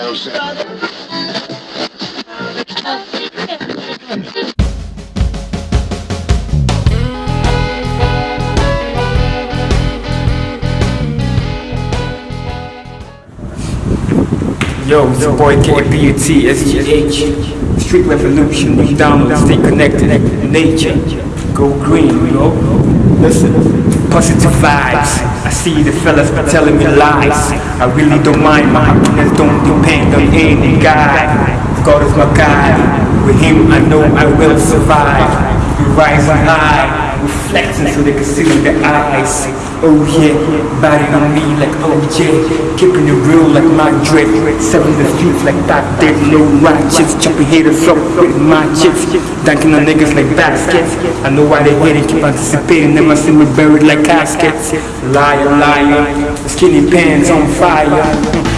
Yo, it's your boy KPUT, SGH, Street Revolution, McDonald's, stay connected, nature, go green, you? Listen, positive vibes, I see the fellas telling me lies, I really don't mind, my happiness. Don't depend on any guy, God is my guide, with him I know I will survive, we rising high, reflecting so they can see with their eyes. Oh yeah, body on me like OJ, keeping it real like my drip, selling the streets like that dick, no ratchets, chopping haters up with my chips, dunking on niggas like baskets. I know why they hating, keep anticipating, never see me buried like caskets. Liar, liar, skinny pants on fire.